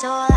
so